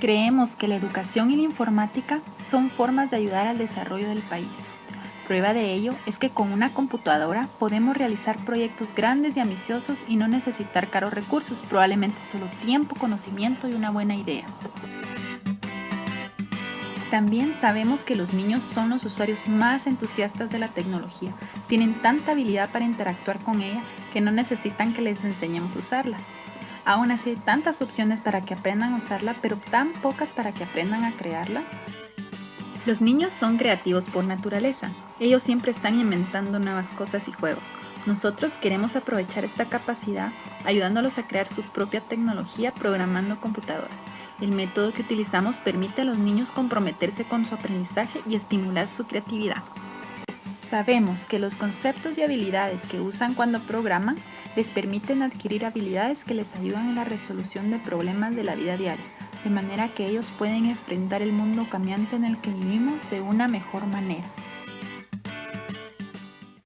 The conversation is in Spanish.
Creemos que la educación y la informática son formas de ayudar al desarrollo del país. Prueba de ello es que con una computadora podemos realizar proyectos grandes y ambiciosos y no necesitar caros recursos, probablemente solo tiempo, conocimiento y una buena idea. También sabemos que los niños son los usuarios más entusiastas de la tecnología. Tienen tanta habilidad para interactuar con ella que no necesitan que les enseñemos a usarla. Aún así hay tantas opciones para que aprendan a usarla, pero tan pocas para que aprendan a crearla. Los niños son creativos por naturaleza. Ellos siempre están inventando nuevas cosas y juegos. Nosotros queremos aprovechar esta capacidad ayudándolos a crear su propia tecnología programando computadoras. El método que utilizamos permite a los niños comprometerse con su aprendizaje y estimular su creatividad. Sabemos que los conceptos y habilidades que usan cuando programan les permiten adquirir habilidades que les ayudan en la resolución de problemas de la vida diaria, de manera que ellos pueden enfrentar el mundo cambiante en el que vivimos de una mejor manera.